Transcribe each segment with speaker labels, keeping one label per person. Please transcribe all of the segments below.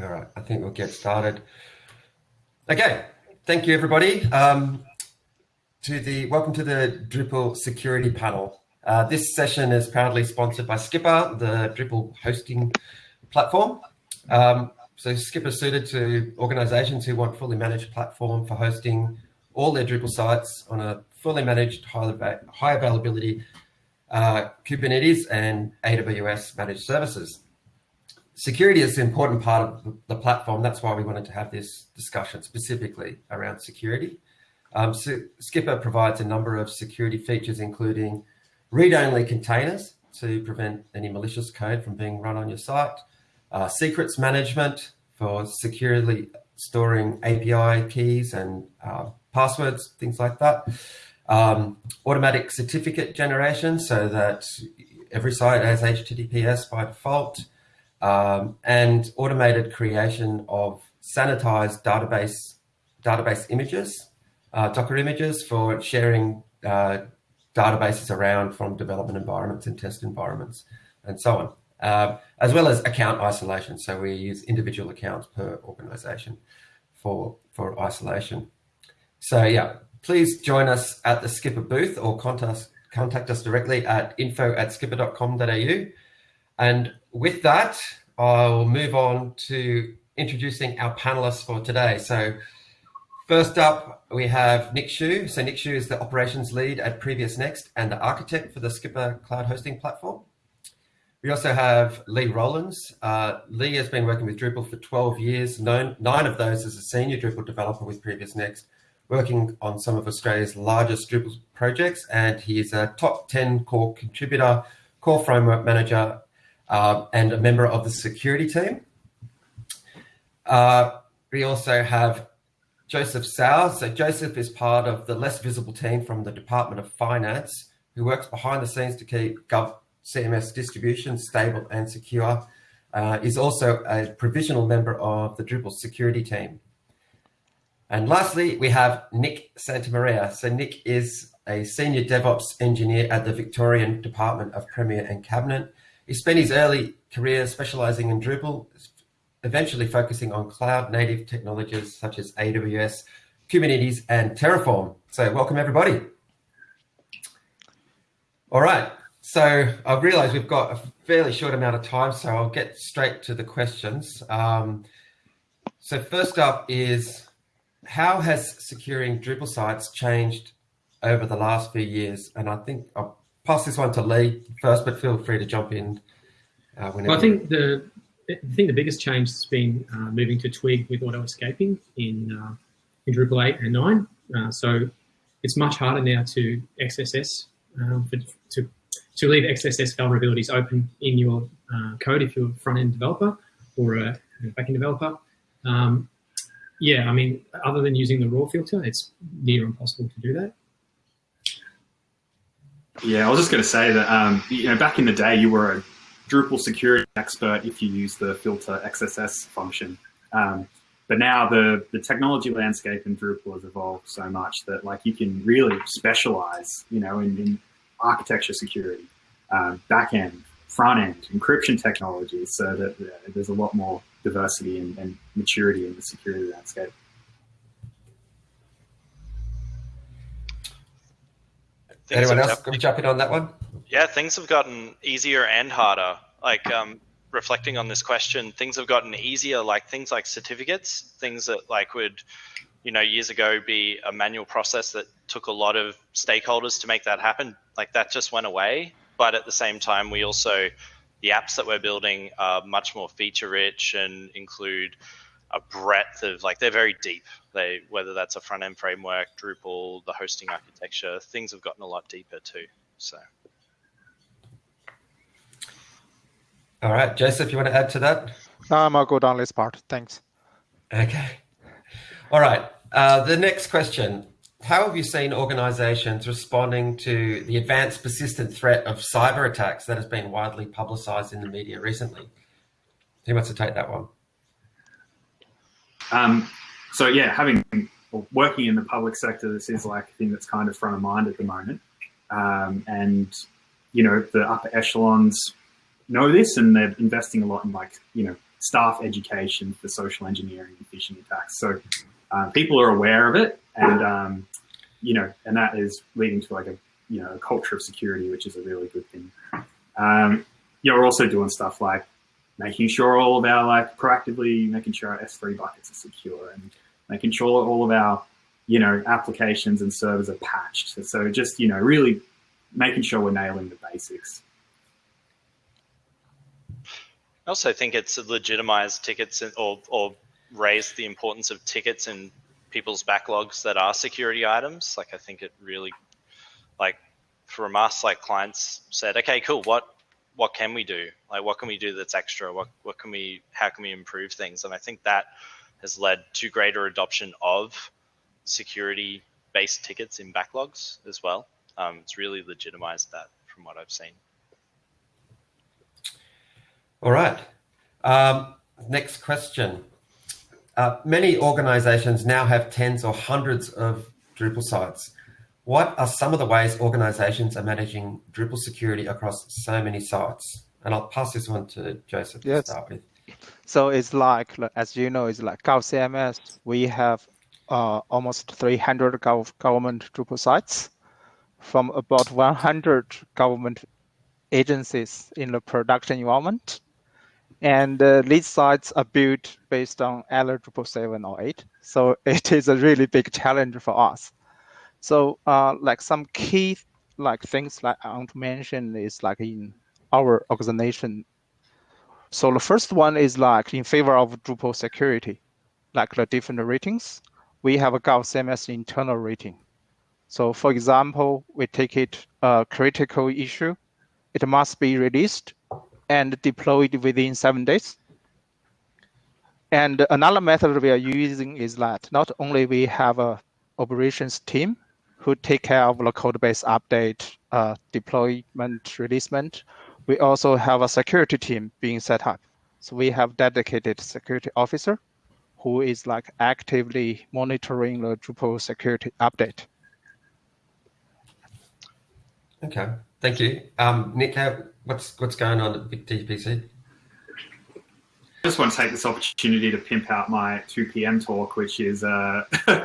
Speaker 1: All right, I think we'll get started. Okay, thank you everybody. Um, to the welcome to the Drupal security panel. Uh, this session is proudly sponsored by Skipper, the Drupal hosting platform. Um, so Skipper is suited to organizations who want fully managed platform for hosting all their Drupal sites on a fully managed high, high availability uh, Kubernetes and AWS managed services. Security is an important part of the platform. That's why we wanted to have this discussion specifically around security. Um, so Skipper provides a number of security features, including read-only containers to prevent any malicious code from being run on your site, uh, secrets management for securely storing API keys and uh, passwords, things like that. Um, automatic certificate generation so that every site has HTTPS by default, um, and automated creation of sanitized database database images, uh, Docker images for sharing uh, databases around from development environments and test environments, and so on, uh, as well as account isolation. So we use individual accounts per organization for for isolation. So yeah, please join us at the Skipper booth or contact, contact us directly at info at skipper.com.au. And with that, I'll move on to introducing our panelists for today. So first up, we have Nick Schuch. So Nick Schuch is the operations lead at Previous Next and the architect for the Skipper cloud hosting platform. We also have Lee Rowlands. Uh, Lee has been working with Drupal for 12 years, nine, nine of those as a senior Drupal developer with Previous Next working on some of Australia's largest Drupal projects, and he is a top 10 core contributor, core framework manager, uh, and a member of the security team. Uh, we also have Joseph Sau. So Joseph is part of the less visible team from the Department of Finance, who works behind the scenes to keep Gov CMS distribution stable and secure. Uh, is also a provisional member of the Drupal security team. And lastly, we have Nick Santamaria. So Nick is a senior DevOps engineer at the Victorian Department of Premier and Cabinet. He spent his early career specializing in Drupal, eventually focusing on cloud native technologies such as AWS, Kubernetes, and Terraform. So welcome everybody. All right, so I've realized we've got a fairly short amount of time, so I'll get straight to the questions. Um, so first up is, how has securing Drupal sites changed over the last few years? And I think I'll pass this one to Lee first, but feel free to jump in.
Speaker 2: Uh, well, I think the I think the biggest change has been uh, moving to Twig with auto escaping in uh, in Drupal 8 and 9. Uh, so it's much harder now to XSS um, for, to to leave XSS vulnerabilities open in your uh, code if you're a front end developer or a, a back end developer. Um, yeah, I mean, other than using the raw filter, it's near impossible to do that.
Speaker 3: Yeah, I was just going to say that, um, you know, back in the day, you were a Drupal security expert if you use the filter XSS function. Um, but now the, the technology landscape in Drupal has evolved so much that like you can really specialize, you know, in, in architecture security, um, back end, front end, encryption technologies, so that uh, there's a lot more diversity and, and maturity in the security landscape.
Speaker 1: Anyone else going to jump in on that one?
Speaker 4: Yeah, things have gotten easier and harder. Like um, reflecting on this question, things have gotten easier. Like things like certificates, things that like would, you know, years ago be a manual process that took a lot of stakeholders to make that happen. Like that just went away. But at the same time, we also the apps that we're building are much more feature rich and include a breadth of like they're very deep. They whether that's a front end framework, Drupal, the hosting architecture, things have gotten a lot deeper too. So.
Speaker 1: All right, Joseph, you want to add to that?
Speaker 5: Um, I'll go down this part. Thanks.
Speaker 1: Okay. All right. Uh, the next question how have you seen organizations responding to the advanced persistent threat of cyber attacks that has been widely publicized in the media recently? Who wants to take that one?
Speaker 3: Um, so yeah, having working in the public sector, this is like a thing that's kind of front of mind at the moment. Um, and, you know, the upper echelons know this and they're investing a lot in like, you know, staff education for social engineering and phishing attacks. So um, people are aware of it, and um, you know, and that is leading to like a you know a culture of security, which is a really good thing. Um, you know, we're also doing stuff like making sure all of our like proactively making sure our S3 buckets are secure and making sure all of our you know applications and servers are patched. So just you know really making sure we're nailing the basics.
Speaker 4: I also think it's legitimized tickets or, or raised the importance of tickets in people's backlogs that are security items. Like I think it really, like from us, like clients said, okay, cool. What what can we do? Like what can we do that's extra? What what can we? How can we improve things? And I think that has led to greater adoption of security based tickets in backlogs as well. Um, it's really legitimized that from what I've seen.
Speaker 1: All right. Um, next question. Uh, many organizations now have tens or hundreds of Drupal sites. What are some of the ways organizations are managing Drupal security across so many sites? And I'll pass this one to Joseph yes. to start with.
Speaker 5: So it's like, as you know, it's like GovCMS. We have uh, almost 300 gov government Drupal sites from about 100 government agencies in the production environment. And uh, these sites are built based on either Drupal 7 or 8. So it is a really big challenge for us. So uh, like some key like things like I want to mention is like in our organization. So the first one is like in favor of Drupal security, like the different ratings. We have a GovCMS internal rating. So for example, we take it a critical issue. It must be released and deployed within seven days. And another method we are using is that not only we have a operations team who take care of the code base update, uh, deployment, releasement, we also have a security team being set up. So we have dedicated security officer who is like actively monitoring the Drupal security update.
Speaker 1: Okay, thank you. Um, Nick, what's what's going on at Big?
Speaker 3: I just want to take this opportunity to pimp out my 2 p.m. talk, which is uh, how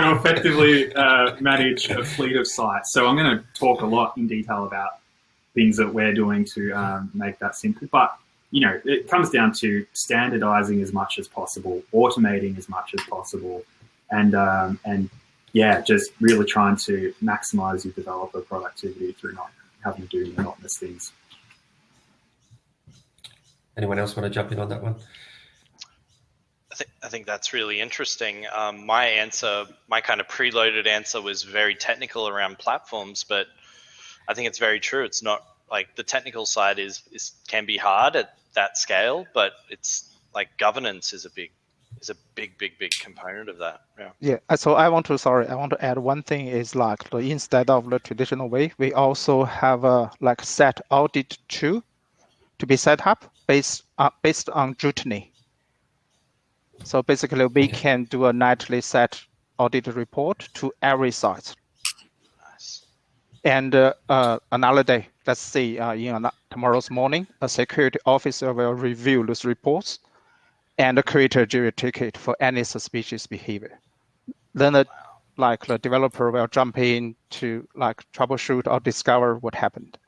Speaker 3: to effectively uh, manage a fleet of sites. So I'm going to talk a lot in detail about things that we're doing to um, make that simple. But you know, it comes down to standardizing as much as possible, automating as much as possible, and um, and yeah, just really trying to maximize your developer productivity through not having to do monotonous things.
Speaker 1: Anyone else want to jump in on that one?
Speaker 4: I think I think that's really interesting. Um, my answer, my kind of preloaded answer, was very technical around platforms, but I think it's very true. It's not like the technical side is is can be hard at that scale, but it's like governance is a big is a big, big, big component of that. Yeah.
Speaker 5: Yeah. Uh, so I want to sorry, I want to add one thing is like the, instead of the traditional way, we also have a like set audit tool to be set up based uh, based on Drutiny. So basically, we can do a nightly set audit report to every site. Nice. And uh, uh, another day, let's say uh, in tomorrow's morning, a security officer will review those reports and create a Jira ticket for any suspicious behavior. Then the, like the developer will jump in to like troubleshoot or discover what happened.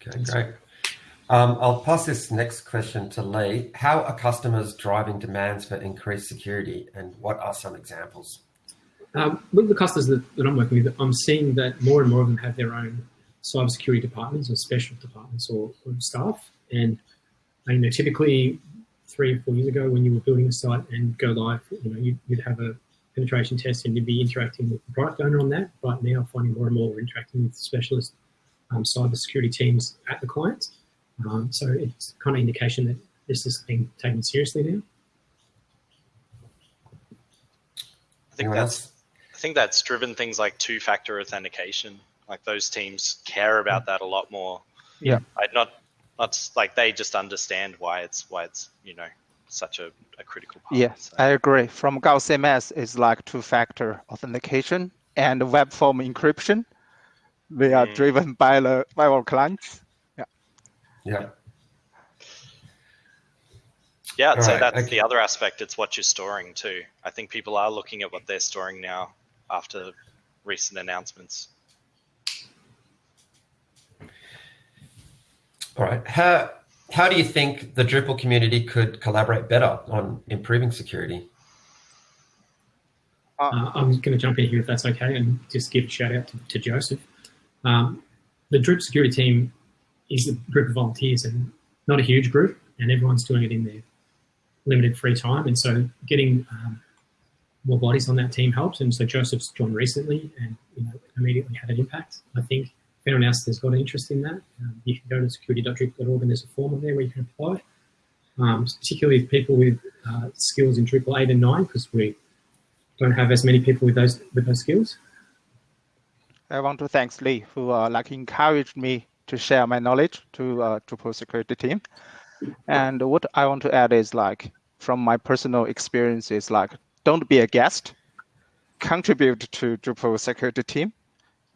Speaker 1: Okay, great. Um, I'll pass this next question to Lee. How are customers driving demands for increased security and what are some examples?
Speaker 2: Um, with the customers that, I'm working with, I'm seeing that more and more of them have their own cybersecurity departments or special departments or, staff. And you know, typically three or four years ago when you were building a site and go live, you know, you'd, you'd have a penetration test and you'd be interacting with the product owner on that. But now, finding more and more we're interacting with specialist um, cybersecurity teams at the client. Um, so it's kind of indication that this is being taken seriously now.
Speaker 4: I think that's I think that's driven things like two-factor authentication. Like those teams care about that a lot more.
Speaker 5: Yeah.
Speaker 4: I'd not not like they just understand why it's why it's you know such a, a critical part.
Speaker 5: Yeah, so. I agree. From GovCMS is like two-factor authentication and web form encryption. They are mm. driven by the by our clients. Yeah.
Speaker 1: Yeah.
Speaker 4: Yeah, I'd
Speaker 1: All
Speaker 4: say
Speaker 1: right,
Speaker 4: that's
Speaker 1: okay.
Speaker 4: the other aspect. It's what you're storing too. I think people are looking at what they're storing now after recent announcements.
Speaker 1: All right. How how do you think the Drupal community could collaborate better on improving security?
Speaker 2: Uh, I'm going to jump in here if that's okay and just give a shout out to, to Joseph. Um, the Drupal security team is a group of volunteers and not a huge group, and everyone's doing it in their limited free time. And so getting um, more bodies on that team helps. And so Joseph's joined recently and you know, immediately had an impact. I think if anyone else has got an interest in that, um, you can go to security.drupal.org and there's a form on there where you can apply. Um, particularly people with uh, skills in Drupal 8 and 9, because we don't have as many people with those with those skills.
Speaker 5: I want to thank Lee, who uh, like encouraged me to share my knowledge to uh, Drupal security team. And what I want to add is like from my personal experiences, like don't be a guest, contribute to Drupal security team.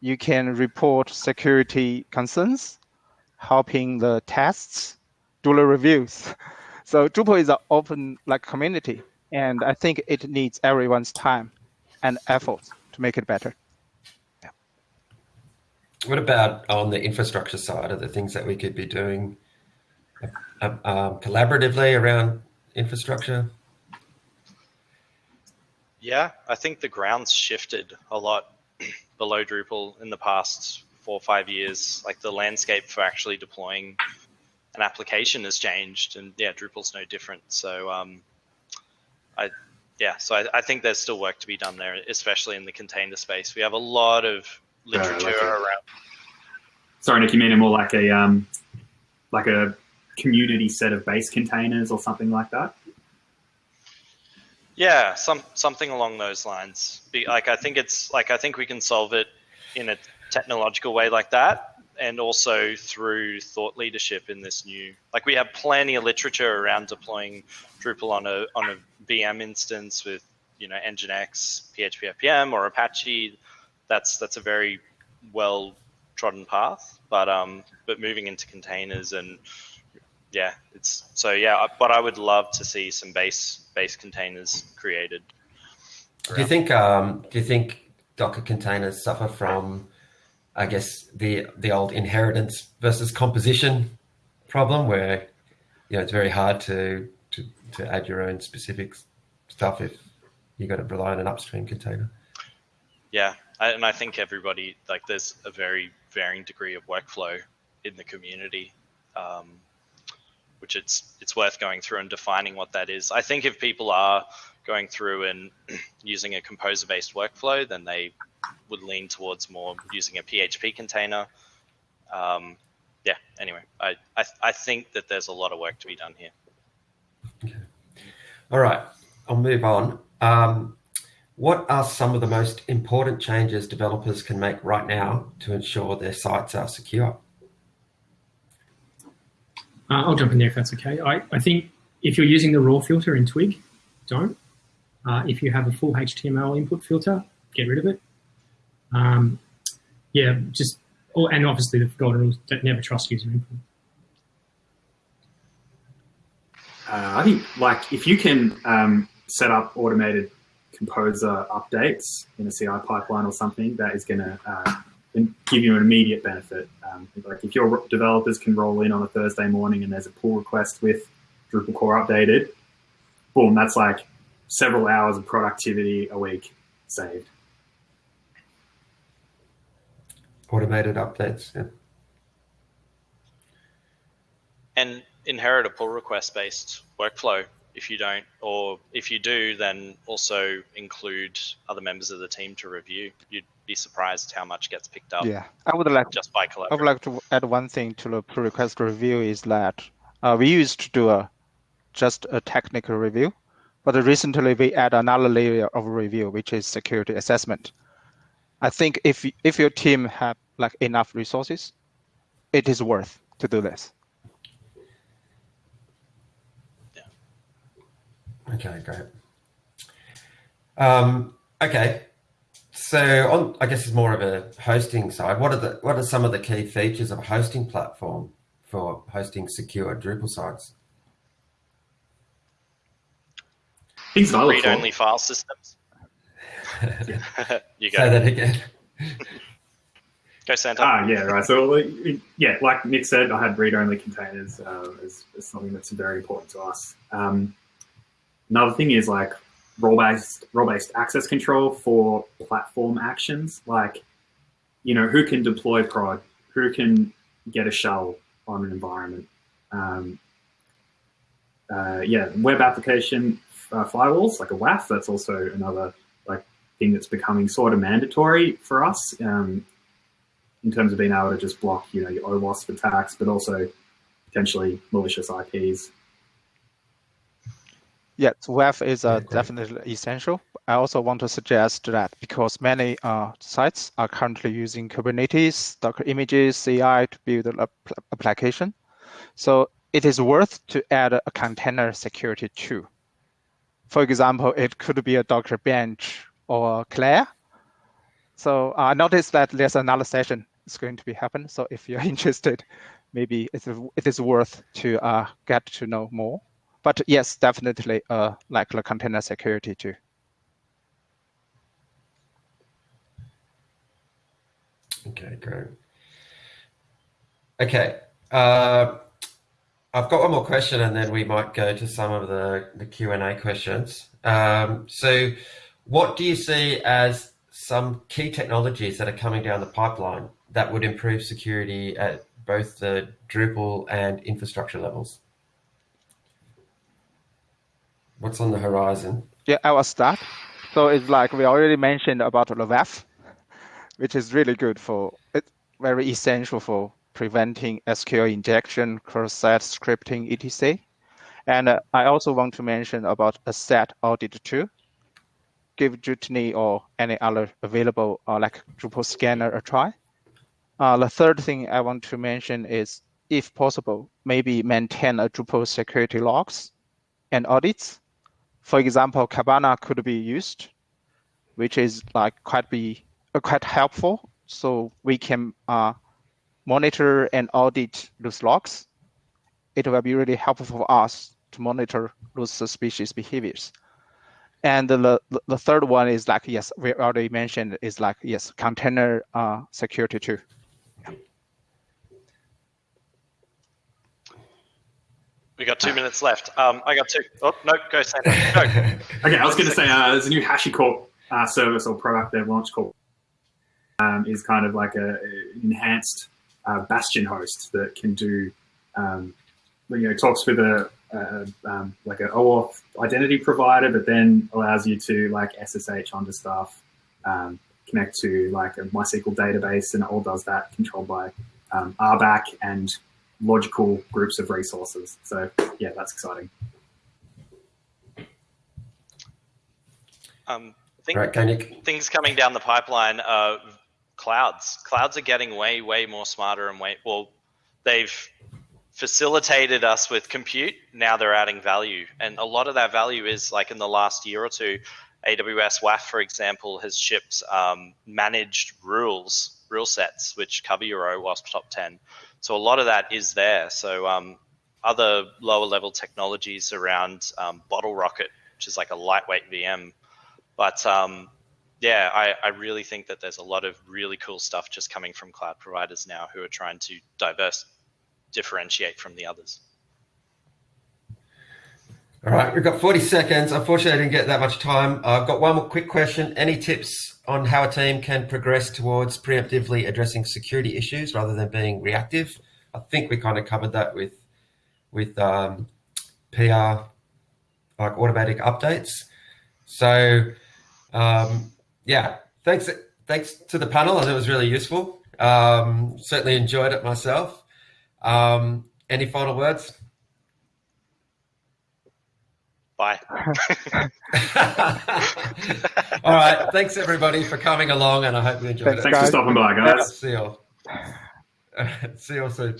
Speaker 5: You can report security concerns, helping the tests, do the reviews. So Drupal is an open like community, and I think it needs everyone's time and effort to make it better.
Speaker 1: What about on the infrastructure side? Are the things that we could be doing uh, um, collaboratively around infrastructure?
Speaker 4: Yeah, I think the ground's shifted a lot below Drupal in the past four or five years. Like the landscape for actually deploying an application has changed, and yeah, Drupal's no different. So, um, I yeah, so I, I think there's still work to be done there, especially in the container space. We have a lot of literature
Speaker 3: like a-
Speaker 4: around.
Speaker 3: Sorry, Nick, you mean more like a um, like a community set of base containers or something like that?
Speaker 4: Yeah, some something along those lines. Be, like I think it's like I think we can solve it in a technological way like that, and also through thought leadership in this new. Like we have plenty of literature around deploying Drupal on a on a VM instance with you know Nginx, PHP FPM, or Apache. That's that's a very well trodden path. But um, but moving into containers and yeah, it's so yeah. But I would love to see some base base containers created.
Speaker 1: Do you think um, do you think Docker containers suffer from, I guess the the old inheritance versus composition problem, where you know it's very hard to to, to add your own specific stuff if you got to rely on an upstream container.
Speaker 4: Yeah, and I think everybody like there's a very varying degree of workflow in the community, um, which it's it's worth going through and defining what that is. I think if people are going through and using a composer-based workflow, then they would lean towards more using a PHP container. Um, yeah. Anyway, I, I I think that there's a lot of work to be done here. Okay.
Speaker 1: All right, I'll move on. Um, what are some of the most important changes developers can make right now to ensure their sites are secure?
Speaker 2: Uh, I'll jump in there if that's okay. I, I think if you're using the raw filter in Twig, don't. Uh, if you have a full HTML input filter, get rid of it. Um, yeah, just oh, and obviously the golden rules don't never trust user input.
Speaker 3: Uh, I think like if you can um, set up automated composer updates in a CI pipeline or something, that is going to uh, give you an immediate benefit. Um, like if your developers can roll in on a Thursday morning and there's a pull request with Drupal core updated, boom, that's like several hours of productivity a week saved.
Speaker 1: Automated updates. Yeah.
Speaker 4: and inherit a pull request based workflow if you don't or if you do then also include other members of the team to review you'd be surprised how much gets picked up
Speaker 5: Yeah, I would like
Speaker 4: just by
Speaker 5: I would like to add one thing to the pull request review is that uh, we used to do a just a technical review, but recently we add another layer of review, which is security assessment. I think if if your team have like enough resources, it is worth to do this.
Speaker 1: Okay, great. Um, okay, so on, I guess it's more of a hosting side. What are the what are some of the key features of a hosting platform for hosting secure Drupal sites?
Speaker 3: Things that I look for.
Speaker 4: Read-only file systems. you go.
Speaker 1: Say that again.
Speaker 4: Go, Santa.
Speaker 3: Ah, yeah, right. So, yeah, like Nick said, I had read-only containers uh, as, as something that's very important to us. Um, another thing is like role-based role-based access control for platform actions, like you know who can deploy prod, who can get a shell on an environment. Um, uh, yeah, web application uh, firewalls like a WAF. That's also another like thing that's becoming sort of mandatory for us. Um, in terms of being able to just block, you know, your OWASP attacks, but also potentially malicious IPs.
Speaker 5: Yes, WAF is uh,
Speaker 1: great.
Speaker 5: definitely essential. I also want to suggest that because many uh, sites are currently using Kubernetes, Docker images, CI to build an app- application, so it is worth to add a container security too. For example, it could be a Docker Bench or Clair. So I noticed that there's another session is going to be happen. So if you're interested, maybe it's, it is worth to uh, get to know more but yes, definitely uh, like the container security too.
Speaker 1: Okay, great. Okay, uh, I've got one more question, and then we might go to some of the the Q and A questions. Um, so, what do you see as some key technologies that are coming down the pipeline that would improve security at both the Drupal and infrastructure levels? What's on the horizon?
Speaker 5: Yeah, I will start. So it's like we already mentioned about the WAF, which is really good for it's very essential for preventing SQL injection, cross-site scripting, etc. And uh, I also want to mention about a set audit too. Give Drutiny or any other available uh, like Drupal scanner a try. Uh, the third thing I want to mention is, if possible, maybe maintain a Drupal security logs and audits. For example, Kibana could be used, which is like quite be uh, quite helpful. So we can uh, monitor and audit those logs. It will be really helpful for us to monitor those suspicious behaviors. And the, the, the third one is like, yes, we already mentioned is like, yes, container uh, security too.
Speaker 4: We got two minutes left. Um, I got two. Oh no, go Santa. Go.
Speaker 3: Okay, I was going to say uh, there's a new HashiCorp uh, service or product they've launched called um, is kind of like a, enhanced uh, Bastion host that can do um, you know talks with a, a um, like an OAuth identity provider, but then allows you to like SSH onto stuff, um, connect to like a MySQL database, and it all does that controlled by um, RBAC and logical groups of resources. So yeah, that's exciting.
Speaker 4: Um, think
Speaker 1: Right, Koenig.
Speaker 4: things coming down the pipeline are clouds. Clouds are getting way, way more smarter and way well. They've facilitated us with compute. Now they're adding value, and a lot of that value is like in the last year or two. AWS WAF, for example, has shipped um, managed rules, rule sets, which cover your OWASP top 10. So a lot of that is there. So um, other lower level technologies around um, Bottlerocket, which is like a lightweight VM. But um, yeah, I, I really think that there's a lot of really cool stuff just coming from cloud providers now who are trying to diverse, differentiate from the others.
Speaker 1: All right, we've got 40 seconds. Unfortunately, I didn't get that much time. I've got one more quick question. Any tips on how a team can progress towards preemptively addressing security issues rather than being reactive? I think we kind of covered that with with um, PR, like automatic updates. So, um, yeah, thanks thanks to the panel. I it was really useful. Um, certainly enjoyed it myself. Um, any final words?
Speaker 4: Bye.
Speaker 1: All right. Thanks everybody for coming along, and I hope you enjoyed
Speaker 5: Thanks,
Speaker 1: it.
Speaker 3: Thanks for stopping by, guys.
Speaker 1: See you. See you all soon.